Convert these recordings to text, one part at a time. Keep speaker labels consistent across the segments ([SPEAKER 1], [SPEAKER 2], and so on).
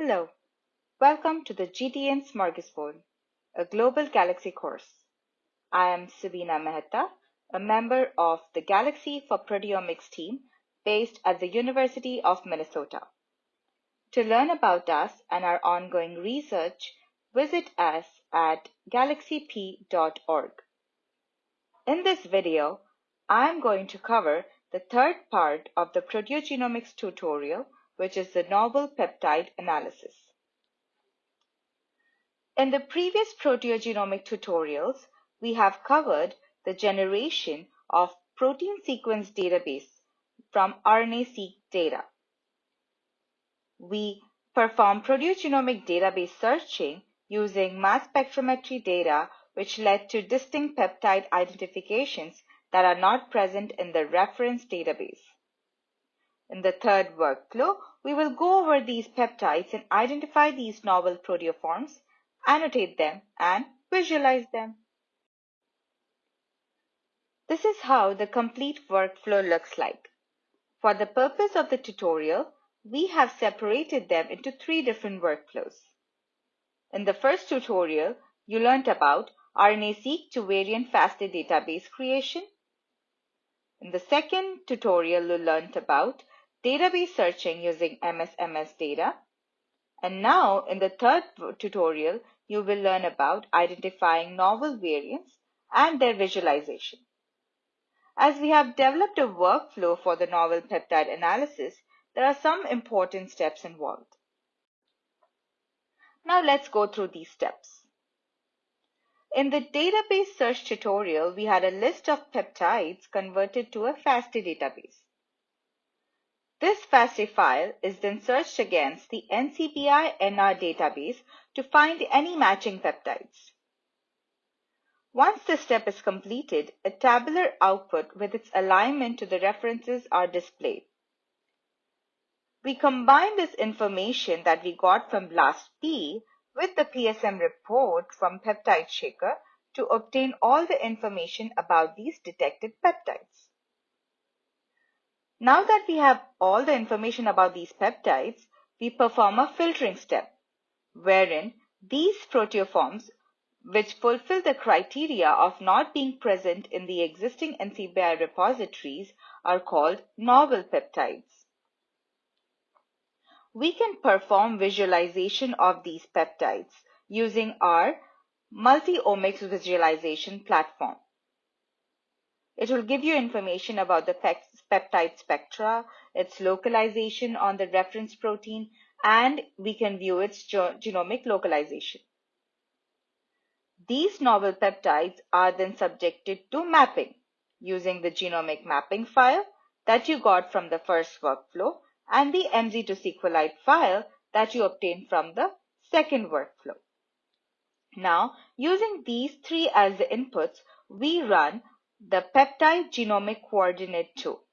[SPEAKER 1] Hello, welcome to the GTN Smorgasbord, a global galaxy course. I am Subina Mehta, a member of the Galaxy for Proteomics team based at the University of Minnesota. To learn about us and our ongoing research, visit us at galaxyp.org. In this video, I am going to cover the third part of the proteogenomics tutorial which is the novel peptide analysis. In the previous proteogenomic tutorials, we have covered the generation of protein sequence database from RNA-seq data. We perform proteogenomic database searching using mass spectrometry data which led to distinct peptide identifications that are not present in the reference database. In the third workflow, we will go over these peptides and identify these novel proteoforms, annotate them, and visualize them. This is how the complete workflow looks like. For the purpose of the tutorial, we have separated them into three different workflows. In the first tutorial, you learned about RNA-seq to variant FASTA database creation. In the second tutorial, you learned about database searching using MSMS data. And now in the third tutorial, you will learn about identifying novel variants and their visualization. As we have developed a workflow for the novel peptide analysis, there are some important steps involved. Now let's go through these steps. In the database search tutorial, we had a list of peptides converted to a FASTA database. This FASTA file is then searched against the NCBI-NR database to find any matching peptides. Once this step is completed, a tabular output with its alignment to the references are displayed. We combine this information that we got from BLAST-P with the PSM report from Peptide Shaker to obtain all the information about these detected peptides. Now that we have all the information about these peptides, we perform a filtering step, wherein these proteoforms which fulfill the criteria of not being present in the existing NCBI repositories are called novel peptides. We can perform visualization of these peptides using our multi-omics visualization platform. It will give you information about the peptide spectra, its localization on the reference protein, and we can view its genomic localization. These novel peptides are then subjected to mapping using the genomic mapping file that you got from the first workflow and the MZ to SQLite file that you obtained from the second workflow. Now, using these three as the inputs, we run the peptide genomic coordinate tool.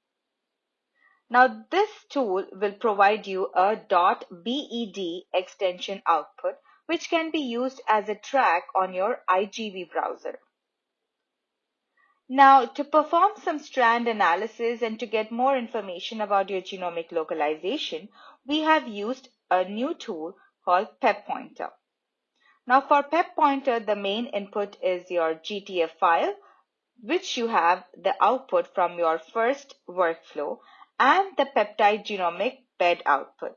[SPEAKER 1] Now this tool will provide you a .bed extension output which can be used as a track on your IGV browser. Now to perform some strand analysis and to get more information about your genomic localization, we have used a new tool called PepPointer. Now for PepPointer, the main input is your GTF file which you have the output from your first workflow and the peptide genomic bed output.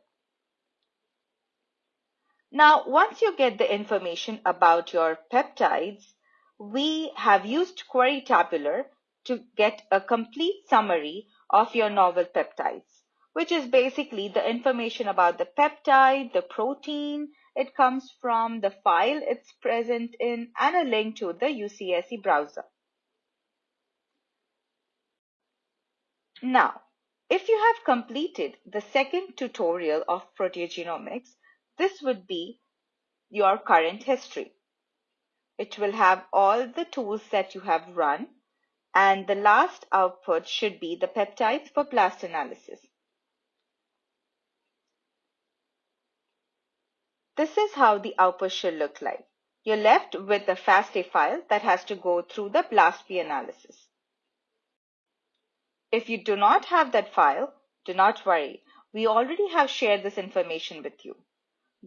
[SPEAKER 1] Now, once you get the information about your peptides, we have used Query Tabular to get a complete summary of your novel peptides, which is basically the information about the peptide, the protein it comes from, the file it's present in, and a link to the UCSC browser. Now, if you have completed the second tutorial of proteogenomics, this would be your current history. It will have all the tools that you have run and the last output should be the peptides for blast analysis. This is how the output should look like. You're left with a FASTA file that has to go through the BLASTP analysis. If you do not have that file, do not worry. We already have shared this information with you.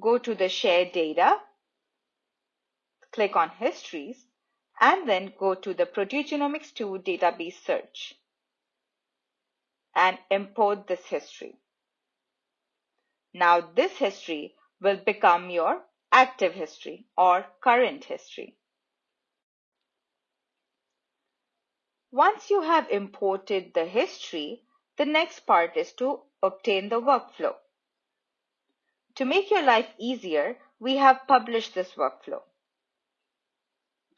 [SPEAKER 1] go to the Share Data, click on Histories, and then go to the Proteogenomics 2 database search and import this history. Now this history will become your active history or current history. Once you have imported the history, the next part is to obtain the workflow. To make your life easier, we have published this workflow.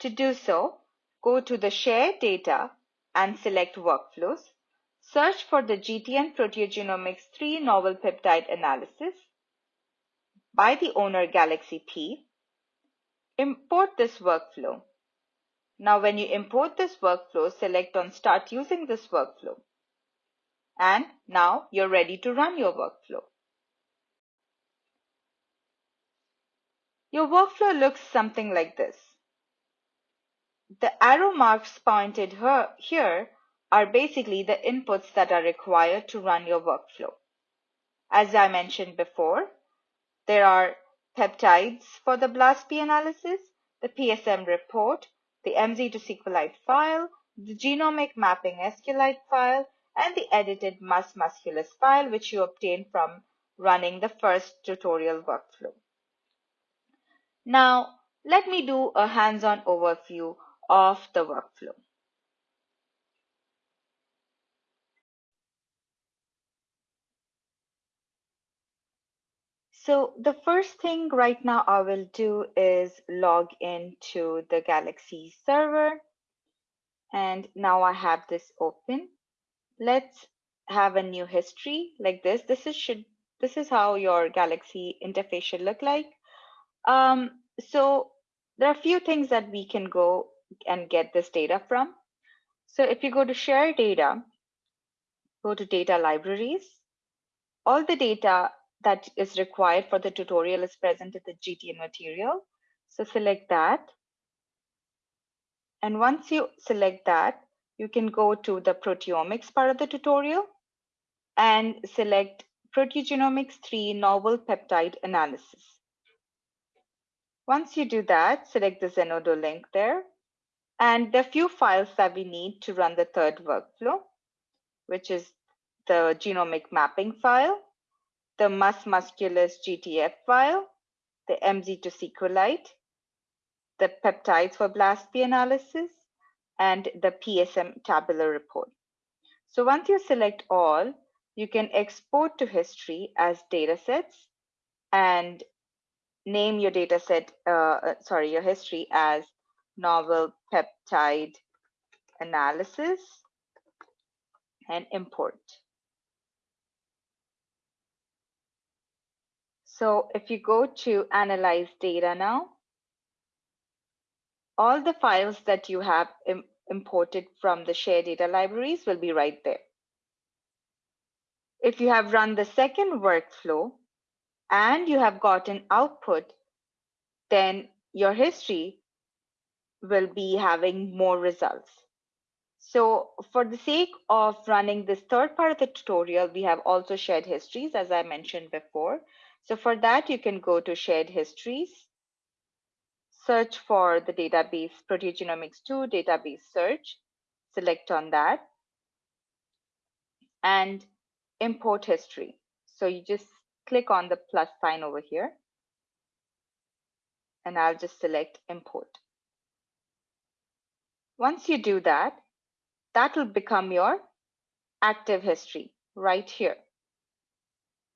[SPEAKER 1] To do so, go to the Share Data and select Workflows. Search for the GTN Proteogenomics 3 Novel Peptide Analysis by the owner Galaxy P. Import this workflow. Now when you import this workflow, select on Start using this workflow. And now you're ready to run your workflow. Your workflow looks something like this. The arrow marks pointed here are basically the inputs that are required to run your workflow. As I mentioned before, there are peptides for the BLASTP analysis, the PSM report, the MZ to SQLite file, the genomic mapping SQLite file, and the edited mus musculus file, which you obtain from running the first tutorial workflow. Now, let me do a hands-on overview of the workflow. So the first thing right now I will do is log into the Galaxy server. And now I have this open. Let's have a new history like this. This is should this is how your Galaxy interface should look like. Um, so there are a few things that we can go and get this data from. So if you go to share data, go to data libraries, all the data that is required for the tutorial is present in the GTN material. So select that. And once you select that, you can go to the proteomics part of the tutorial and select proteogenomics 3 novel peptide analysis. Once you do that, select the Zenodo link there. And are few files that we need to run the third workflow, which is the genomic mapping file, the mus musculus GTF file, the MZ to SQLite, the peptides for BLASTP analysis, and the PSM tabular report. So once you select all, you can export to history as datasets and name your data set, uh, uh, sorry, your history as novel peptide analysis and import. So if you go to analyze data now, all the files that you have Im imported from the share data libraries will be right there. If you have run the second workflow, and you have gotten output, then your history will be having more results. So for the sake of running this third part of the tutorial, we have also shared histories, as I mentioned before. So for that, you can go to shared histories, search for the database Proteogenomics 2 database search, select on that, and import history. So you just click on the plus sign over here and I'll just select import. Once you do that, that will become your active history right here.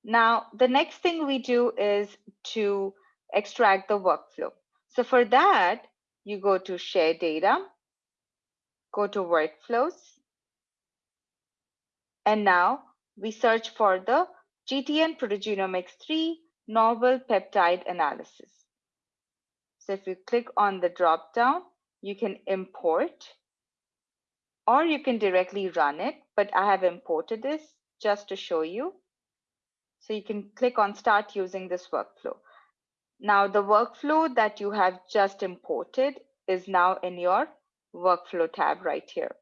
[SPEAKER 1] Now, the next thing we do is to extract the workflow. So for that, you go to share data, go to workflows, and now we search for the GTN Proteogenomics 3 Novel Peptide Analysis. So if you click on the drop down, you can import or you can directly run it, but I have imported this just to show you. So you can click on start using this workflow. Now the workflow that you have just imported is now in your workflow tab right here.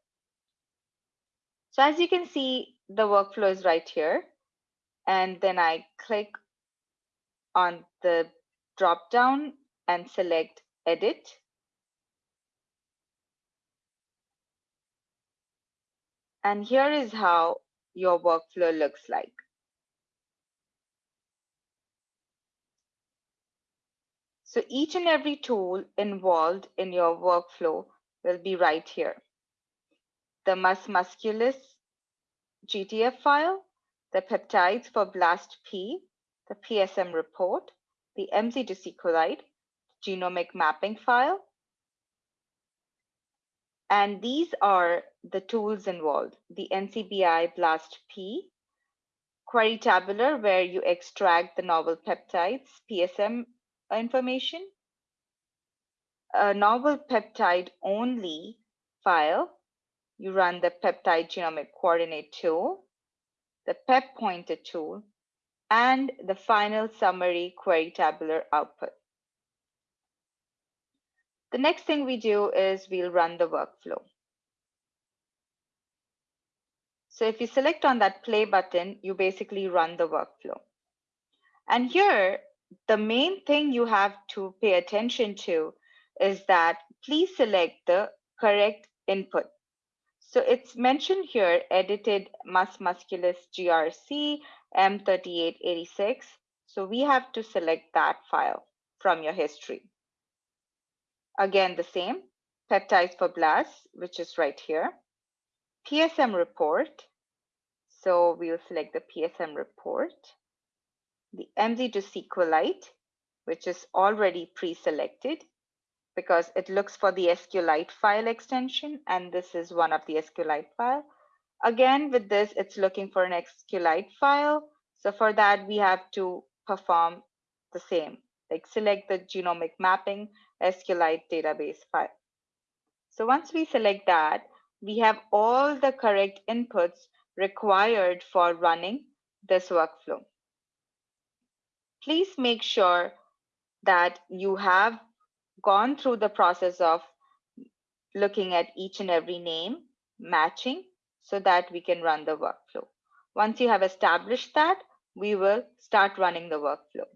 [SPEAKER 1] So as you can see, the workflow is right here and then I click on the drop down and select Edit. And here is how your workflow looks like. So each and every tool involved in your workflow will be right here. The mus musculus GTF file, the peptides for BLAST-P, the PSM report, the MZ to SQLite, genomic mapping file. And these are the tools involved, the NCBI BLAST-P, Query Tabular, where you extract the novel peptides, PSM information, a novel peptide only file, you run the peptide genomic coordinate tool, the PepPointer tool, and the final summary query tabular output. The next thing we do is we'll run the workflow. So if you select on that play button, you basically run the workflow. And here, the main thing you have to pay attention to is that please select the correct input. So it's mentioned here, edited mus musculus GRC M3886. So we have to select that file from your history. Again, the same, peptides for BLAST, which is right here. PSM report. So we will select the PSM report. The MZ to SQLite, which is already pre-selected because it looks for the SQLite file extension, and this is one of the SQLite file. Again, with this, it's looking for an SQLite file. So for that, we have to perform the same, like select the genomic mapping SQLite database file. So once we select that, we have all the correct inputs required for running this workflow. Please make sure that you have gone through the process of looking at each and every name, matching, so that we can run the workflow. Once you have established that, we will start running the workflow.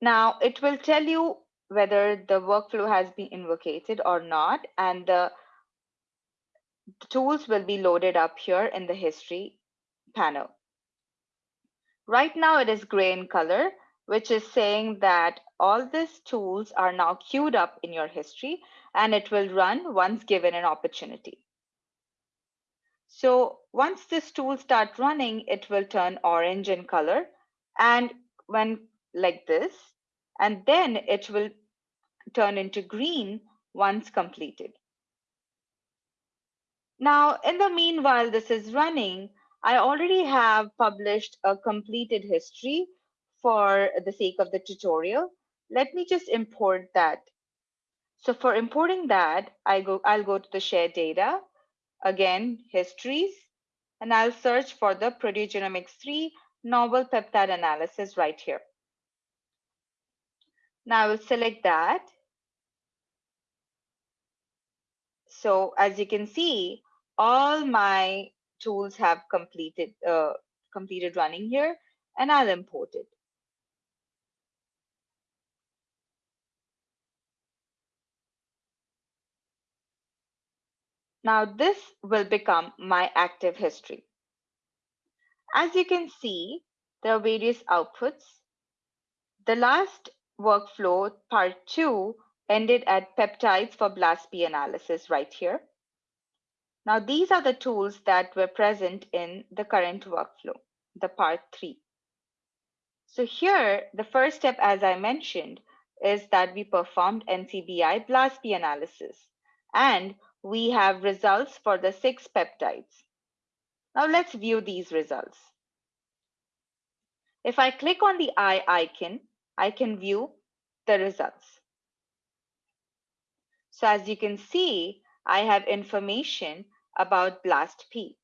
[SPEAKER 1] Now it will tell you whether the workflow has been invocated or not, and the tools will be loaded up here in the history panel. Right now it is gray in color, which is saying that all these tools are now queued up in your history and it will run once given an opportunity. So once this tool start running, it will turn orange in color and when like this, and then it will turn into green once completed. Now, in the meanwhile, this is running, I already have published a completed history for the sake of the tutorial. Let me just import that. So for importing that, I go, I'll go to the share data, again, histories, and I'll search for the Proteogenomics 3 novel peptide analysis right here. Now I will select that. So as you can see, all my tools have completed uh, completed running here, and I'll import it. Now this will become my active history. As you can see, there are various outputs. The last workflow, part two, ended at peptides for BLAST-P analysis right here. Now these are the tools that were present in the current workflow, the part three. So here, the first step, as I mentioned, is that we performed NCBI BLAST-P analysis. And we have results for the six peptides. Now let's view these results. If I click on the eye icon, I can view the results. So as you can see, I have information about BLAST-P.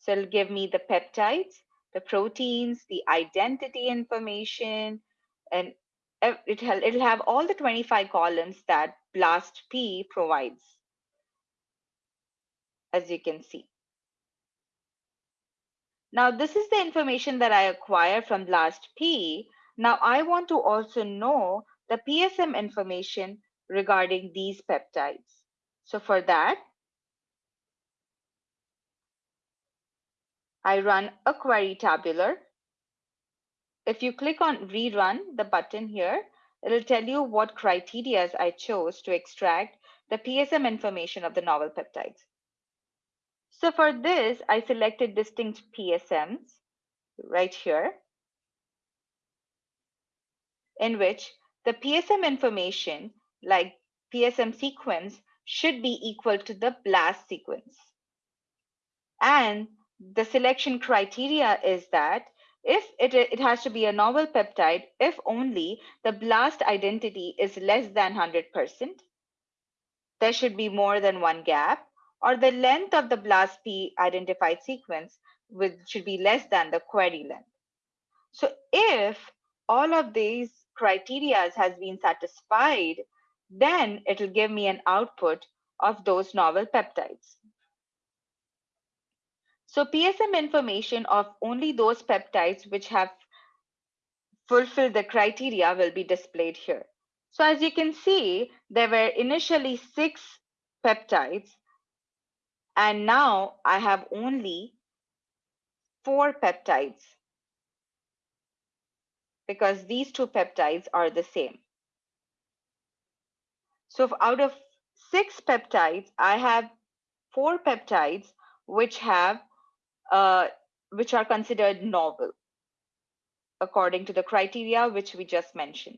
[SPEAKER 1] So it'll give me the peptides, the proteins, the identity information, and it'll, it'll have all the 25 columns that BLAST-P provides as you can see. Now, this is the information that I acquire from BLAST-P. Now, I want to also know the PSM information regarding these peptides. So for that, I run a query tabular. If you click on rerun the button here, it'll tell you what criteria I chose to extract the PSM information of the novel peptides. So for this, I selected distinct PSMs right here, in which the PSM information, like PSM sequence, should be equal to the BLAST sequence. And the selection criteria is that if it, it has to be a novel peptide, if only the BLAST identity is less than 100%, there should be more than one gap, or the length of the BLAST-P identified sequence with, should be less than the query length. So if all of these criteria has been satisfied, then it will give me an output of those novel peptides. So PSM information of only those peptides which have fulfilled the criteria will be displayed here. So as you can see, there were initially six peptides and now I have only four peptides because these two peptides are the same. So out of six peptides, I have four peptides which have uh, which are considered novel according to the criteria which we just mentioned.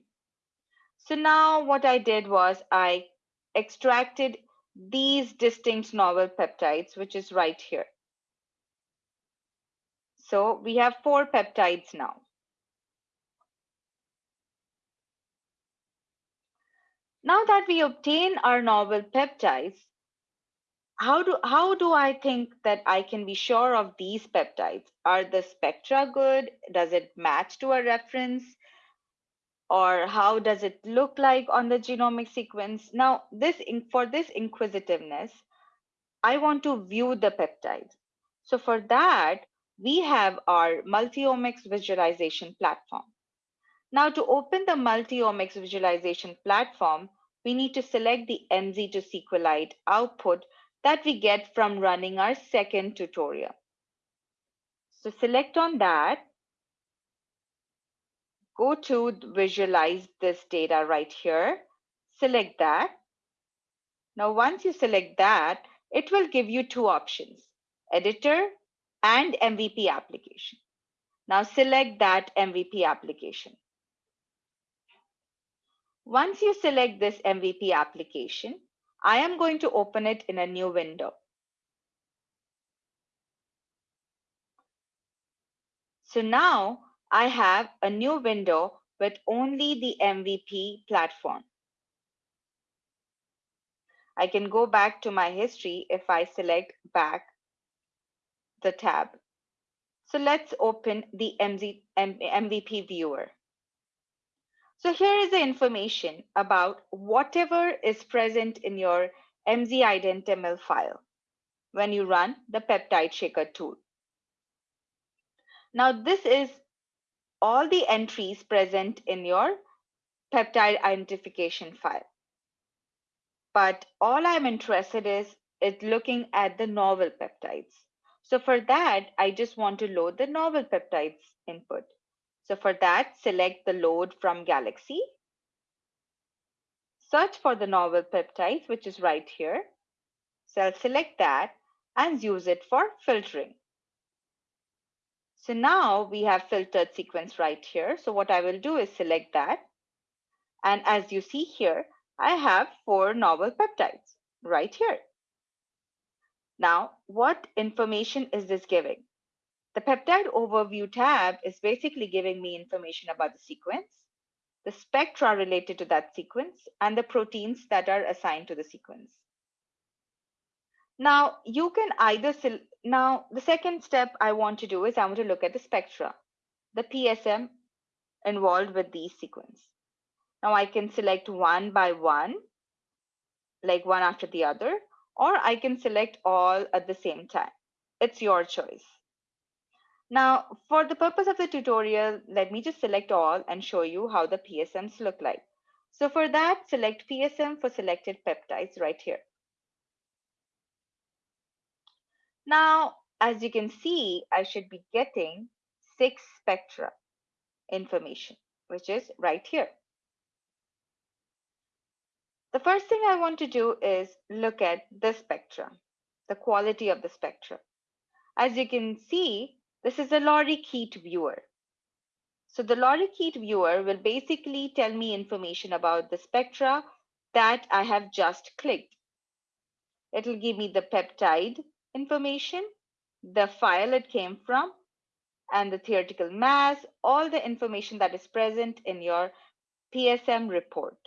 [SPEAKER 1] So now what I did was I extracted these distinct novel peptides, which is right here. So we have four peptides now. Now that we obtain our novel peptides, how do how do I think that I can be sure of these peptides? Are the spectra good? Does it match to a reference? or how does it look like on the genomic sequence? Now, this for this inquisitiveness, I want to view the peptides. So for that, we have our multiomics visualization platform. Now to open the multiomics visualization platform, we need to select the MZ to SQLite output that we get from running our second tutorial. So select on that go to visualize this data right here, select that. Now, once you select that, it will give you two options, editor and MVP application. Now select that MVP application. Once you select this MVP application, I am going to open it in a new window. So now I have a new window with only the MVP platform. I can go back to my history if I select back the tab. So let's open the MVP viewer. So here is the information about whatever is present in your MZ file when you run the peptide shaker tool. Now this is all the entries present in your peptide identification file. But all I'm interested is, is looking at the novel peptides. So for that, I just want to load the novel peptides input. So for that, select the load from Galaxy. Search for the novel peptides, which is right here. So I'll select that and use it for filtering. So now we have filtered sequence right here. So what I will do is select that. And as you see here, I have four novel peptides right here. Now, what information is this giving? The peptide overview tab is basically giving me information about the sequence, the spectra related to that sequence, and the proteins that are assigned to the sequence. Now you can either, now the second step I want to do is I want to look at the spectra, the PSM involved with these sequence. Now I can select one by one, like one after the other, or I can select all at the same time. It's your choice. Now, for the purpose of the tutorial, let me just select all and show you how the PSMs look like. So for that, select PSM for selected peptides right here. Now, as you can see, I should be getting six spectra information, which is right here. The first thing I want to do is look at the spectra, the quality of the spectra. As you can see, this is a lorikeet viewer. So the lorikeet viewer will basically tell me information about the spectra that I have just clicked. It'll give me the peptide information, the file it came from, and the theoretical mass, all the information that is present in your PSM report.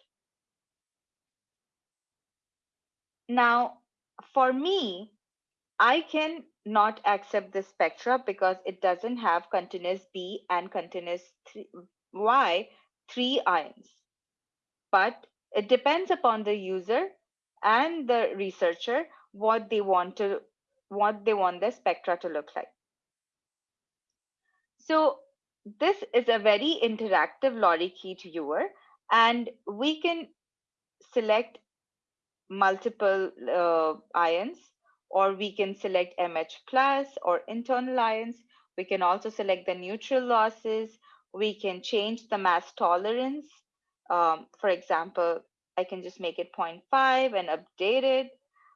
[SPEAKER 1] Now, for me, I can not accept this spectra because it doesn't have continuous B and continuous Y three ions. But it depends upon the user and the researcher what they want to what they want the spectra to look like. So this is a very interactive lorikeet viewer and we can select multiple uh, ions or we can select MH plus or internal ions. We can also select the neutral losses. We can change the mass tolerance. Um, for example, I can just make it 0.5 and update it,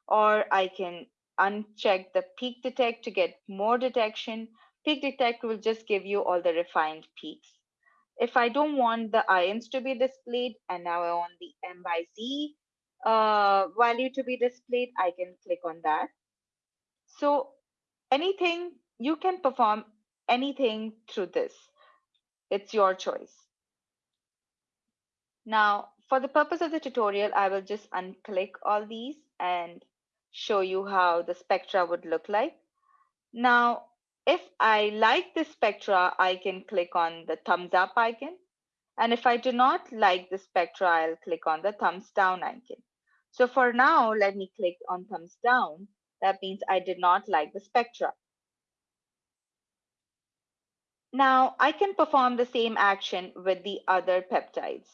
[SPEAKER 1] or I can uncheck the peak detect to get more detection. Peak detect will just give you all the refined peaks. If I don't want the ions to be displayed and now I want the M by Z uh, value to be displayed, I can click on that. So anything, you can perform anything through this. It's your choice. Now, for the purpose of the tutorial, I will just unclick all these and show you how the spectra would look like. Now, if I like the spectra, I can click on the thumbs up icon. And if I do not like the spectra, I'll click on the thumbs down icon. So for now, let me click on thumbs down. That means I did not like the spectra. Now I can perform the same action with the other peptides.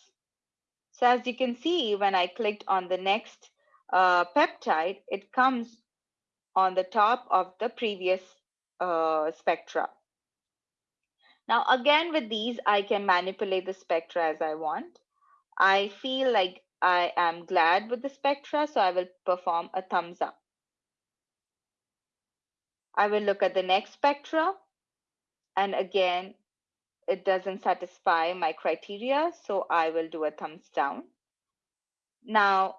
[SPEAKER 1] So as you can see, when I clicked on the next uh, peptide, it comes on the top of the previous uh, spectra. Now again with these, I can manipulate the spectra as I want. I feel like I am glad with the spectra, so I will perform a thumbs up. I will look at the next spectra, and again, it doesn't satisfy my criteria, so I will do a thumbs down. Now,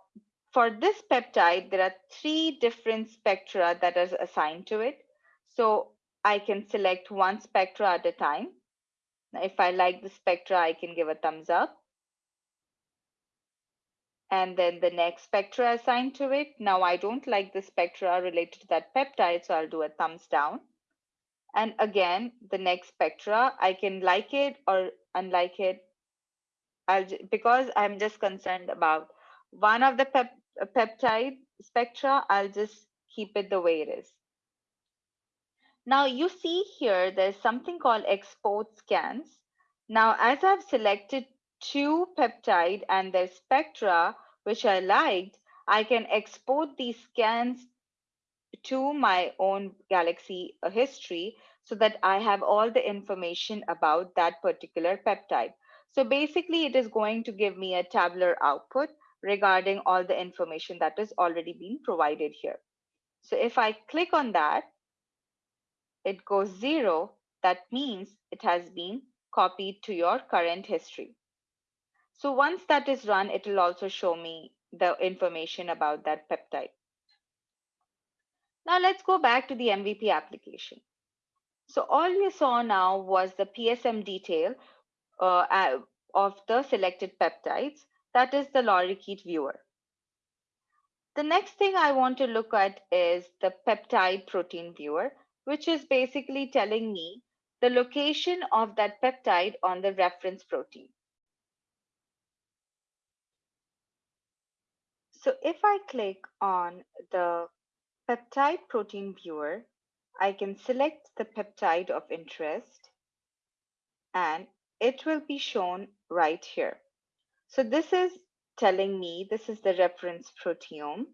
[SPEAKER 1] for this peptide, there are three different spectra that are assigned to it. So I can select one spectra at a time. If I like the spectra, I can give a thumbs up and then the next spectra assigned to it. Now I don't like the spectra related to that peptide, so I'll do a thumbs down. And again, the next spectra, I can like it or unlike it. I'll because I'm just concerned about one of the pep, peptide spectra, I'll just keep it the way it is. Now you see here, there's something called export scans. Now, as I've selected two peptide and their spectra, which I liked, I can export these scans to my own Galaxy uh, history so that I have all the information about that particular peptide. So basically, it is going to give me a tabular output regarding all the information that is already being provided here. So if I click on that, it goes zero. That means it has been copied to your current history. So once that is run, it will also show me the information about that peptide. Now let's go back to the MVP application. So all you saw now was the PSM detail uh, of the selected peptides. That is the lorikeet viewer. The next thing I want to look at is the peptide protein viewer, which is basically telling me the location of that peptide on the reference protein. So if I click on the peptide protein viewer, I can select the peptide of interest and it will be shown right here. So this is telling me this is the reference proteome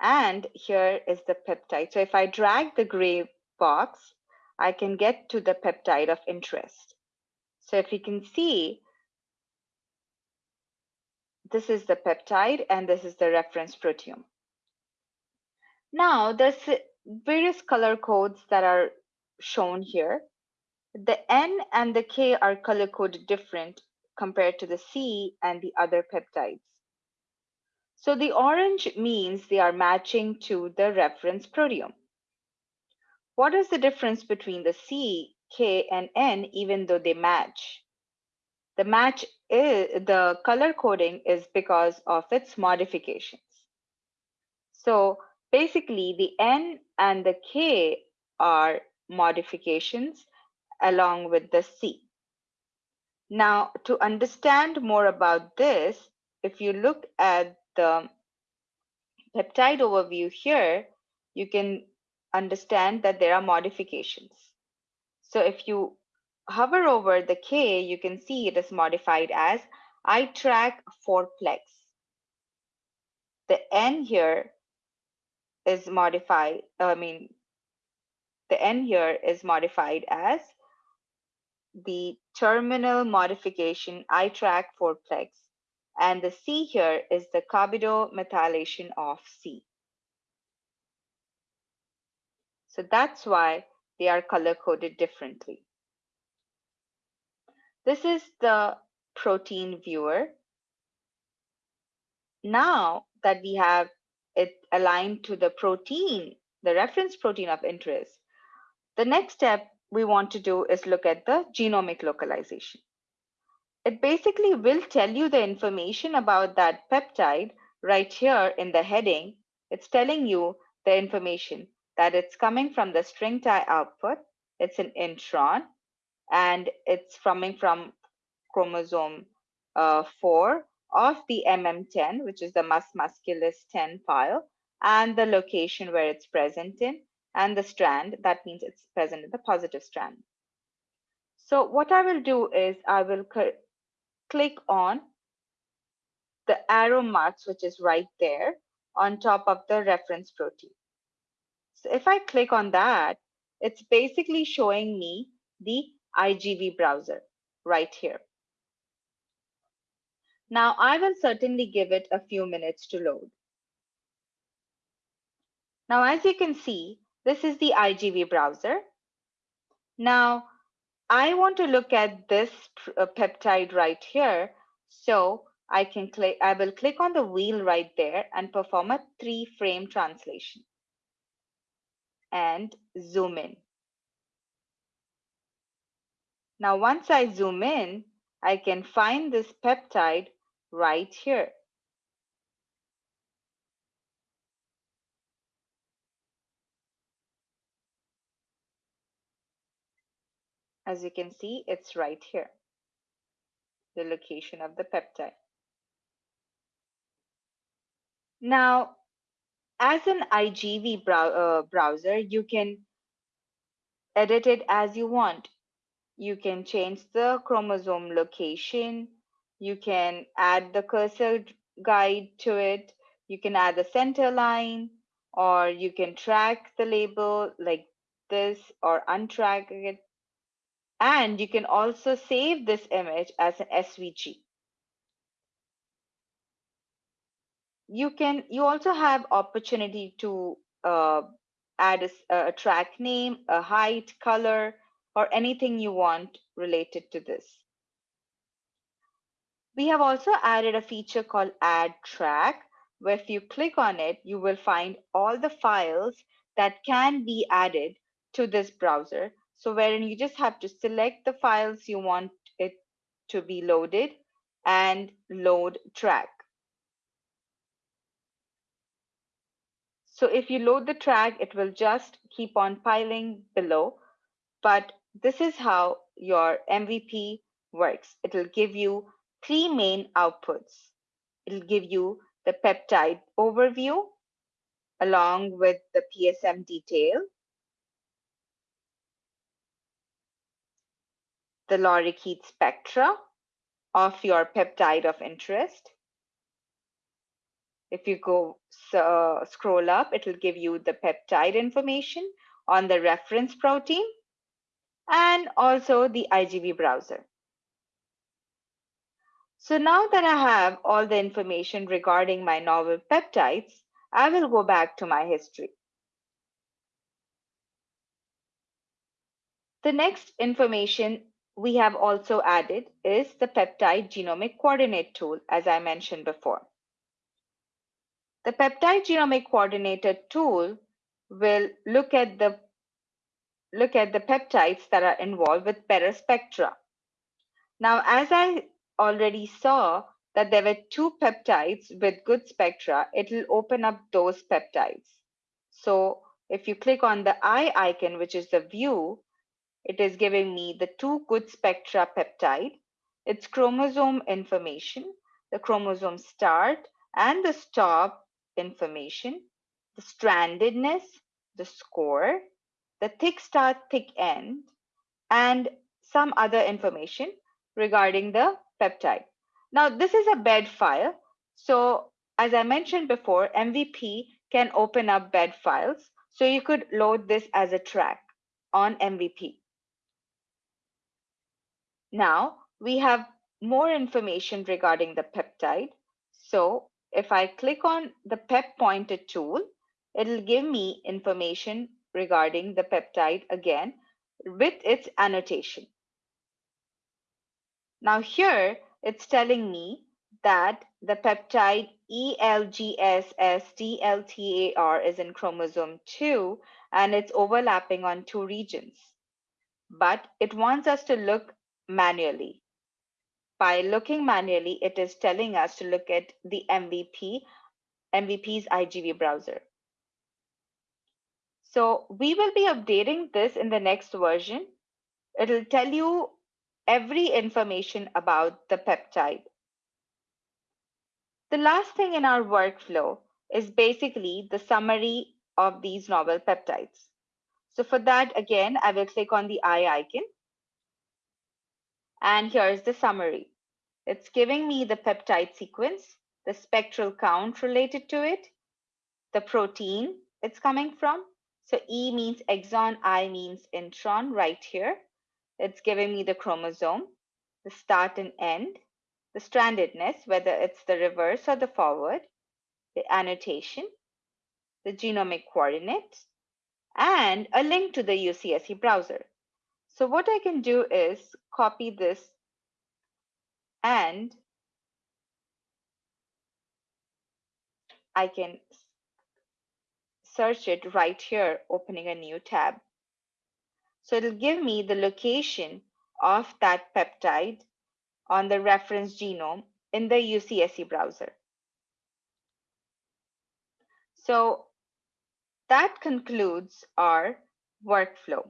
[SPEAKER 1] and here is the peptide. So if I drag the gray box, I can get to the peptide of interest. So if you can see, this is the peptide and this is the reference proteome. Now there's various color codes that are shown here. The N and the K are color coded different compared to the C and the other peptides. So the orange means they are matching to the reference proteome. What is the difference between the C, K, and N even though they match? The match is the color coding is because of its modifications. So basically the N and the K are modifications along with the C. Now to understand more about this, if you look at the peptide overview here, you can understand that there are modifications. So if you hover over the K, you can see it is modified as iTRAQ 4-plex. The N here is modified, I mean, the N here is modified as the terminal modification iTRAQ 4-plex and the C here is the carbamidomethylation of C. So that's why they are color coded differently. This is the protein viewer. Now that we have it aligned to the protein, the reference protein of interest, the next step we want to do is look at the genomic localization it basically will tell you the information about that peptide right here in the heading. It's telling you the information that it's coming from the StringTie output. It's an intron and it's coming from chromosome uh, 4 of the MM10, which is the mus musculus 10 file, and the location where it's present in, and the strand, that means it's present in the positive strand. So what I will do is I will click on the arrow marks, which is right there on top of the reference protein. So if I click on that, it's basically showing me the IGV browser right here. Now I will certainly give it a few minutes to load. Now, as you can see, this is the IGV browser. Now, I want to look at this uh, peptide right here. So I can click, I will click on the wheel right there and perform a three frame translation and zoom in. Now, once I zoom in, I can find this peptide right here. As you can see, it's right here, the location of the peptide. Now, as an IGV brow uh, browser, you can edit it as you want. You can change the chromosome location. You can add the cursor guide to it. You can add the center line, or you can track the label like this or untrack it and you can also save this image as an SVG. You can, you also have opportunity to uh, add a, a track name, a height, color, or anything you want related to this. We have also added a feature called add track, where if you click on it, you will find all the files that can be added to this browser so wherein you just have to select the files you want it to be loaded and load track. So if you load the track, it will just keep on piling below. But this is how your MVP works. It'll give you three main outputs. It'll give you the peptide overview along with the PSM detail, the lorikeet spectra of your peptide of interest. If you go uh, scroll up, it'll give you the peptide information on the reference protein and also the IGV browser. So now that I have all the information regarding my novel peptides, I will go back to my history. The next information we have also added is the peptide genomic coordinate tool, as I mentioned before. The peptide genomic coordinator tool will look at the look at the peptides that are involved with spectra. Now, as I already saw that there were two peptides with good spectra, it will open up those peptides. So if you click on the eye icon, which is the view, it is giving me the two good spectra peptide, its chromosome information, the chromosome start and the stop information, the strandedness, the score, the thick start, thick end, and some other information regarding the peptide. Now, this is a bed file. So as I mentioned before, MVP can open up bed files. So you could load this as a track on MVP. Now we have more information regarding the peptide. So if I click on the PepPointer tool, it'll give me information regarding the peptide again with its annotation. Now here it's telling me that the peptide ELGSSDLTAR is in chromosome 2 and it's overlapping on two regions. But it wants us to look manually. By looking manually, it is telling us to look at the MVP, MVP's IGV browser. So we will be updating this in the next version. It'll tell you every information about the peptide. The last thing in our workflow is basically the summary of these novel peptides. So for that, again, I will click on the eye icon and here's the summary. It's giving me the peptide sequence, the spectral count related to it, the protein it's coming from. So E means exon, I means intron right here. It's giving me the chromosome, the start and end, the strandedness, whether it's the reverse or the forward, the annotation, the genomic coordinates, and a link to the UCSC browser. So what I can do is copy this and I can search it right here, opening a new tab. So it'll give me the location of that peptide on the reference genome in the UCSC browser. So that concludes our workflow.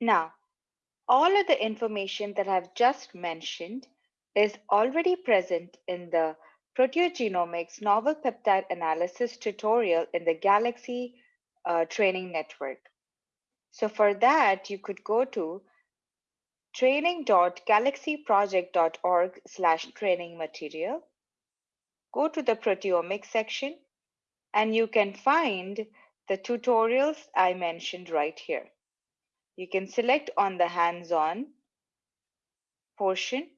[SPEAKER 1] Now, all of the information that I've just mentioned is already present in the Proteogenomics Novel Peptide Analysis tutorial in the Galaxy uh, Training Network. So for that, you could go to training.galaxyproject.org slash training material, go to the proteomics section, and you can find the tutorials I mentioned right here. You can select on the hands-on portion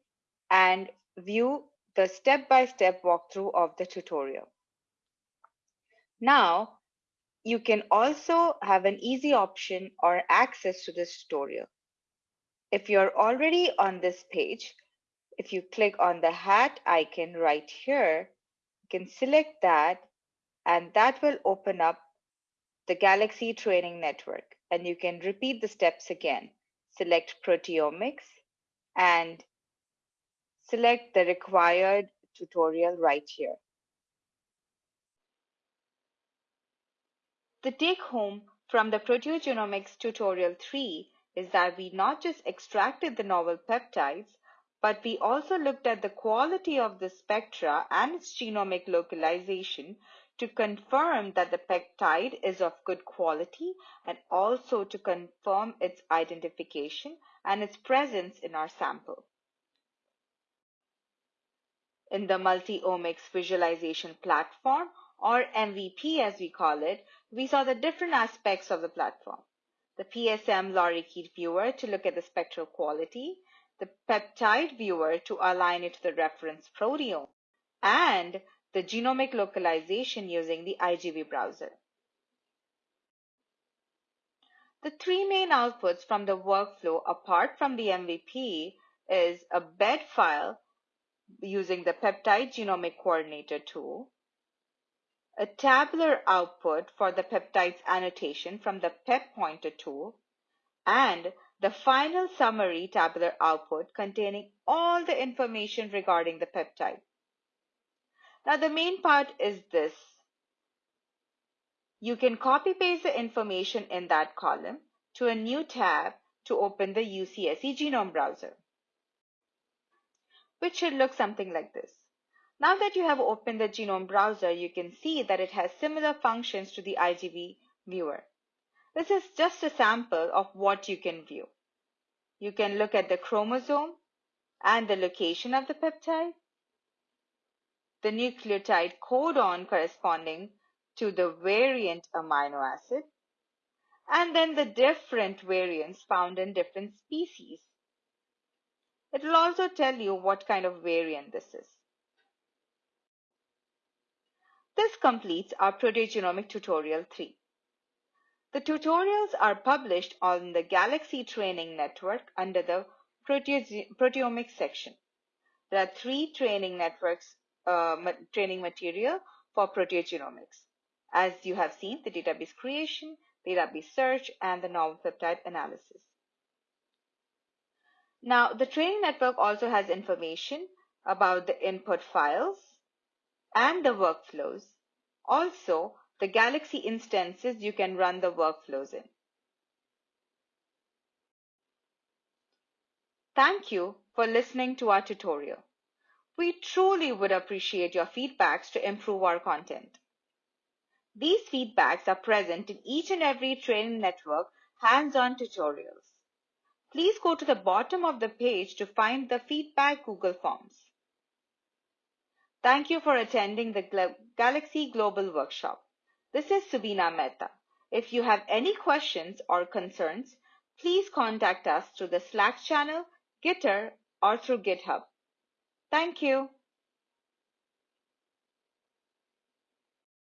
[SPEAKER 1] and view the step-by-step -step walkthrough of the tutorial. Now, you can also have an easy option or access to this tutorial. If you're already on this page, if you click on the hat icon right here, you can select that and that will open up the Galaxy Training Network and you can repeat the steps again. Select proteomics and select the required tutorial right here. The take home from the proteogenomics tutorial 3 is that we not just extracted the novel peptides, but we also looked at the quality of the spectra and its genomic localization to confirm that the peptide is of good quality and also to confirm its identification and its presence in our sample. In the multi-omics visualization platform, or MVP as we call it, we saw the different aspects of the platform. The PSM lorikeet viewer to look at the spectral quality, the peptide viewer to align it to the reference proteome, and the genomic localization using the IGV browser. The three main outputs from the workflow apart from the MVP is a bed file using the peptide genomic coordinator tool, a tabular output for the peptide's annotation from the PepPointer tool, and the final summary tabular output containing all the information regarding the peptide. Now the main part is this. You can copy paste the information in that column to a new tab to open the UCSC genome browser, which should look something like this. Now that you have opened the genome browser, you can see that it has similar functions to the IGV viewer. This is just a sample of what you can view. You can look at the chromosome and the location of the peptide, the nucleotide codon corresponding to the variant amino acid, and then the different variants found in different species. It will also tell you what kind of variant this is. This completes our proteogenomic tutorial 3. The tutorials are published on the Galaxy Training Network under the proteomics section. There are three training networks uh, ma training material for proteogenomics. As you have seen, the database creation, database search, and the novel peptide analysis. Now, the training network also has information about the input files, and the workflows. Also, the Galaxy instances you can run the workflows in. Thank you for listening to our tutorial. We truly would appreciate your feedbacks to improve our content. These feedbacks are present in each and every training network hands-on tutorials. Please go to the bottom of the page to find the feedback Google Forms. Thank you for attending the Galaxy Global Workshop. This is Subina Mehta. If you have any questions or concerns, please contact us through the Slack channel, Gitter, or through GitHub. Thank you.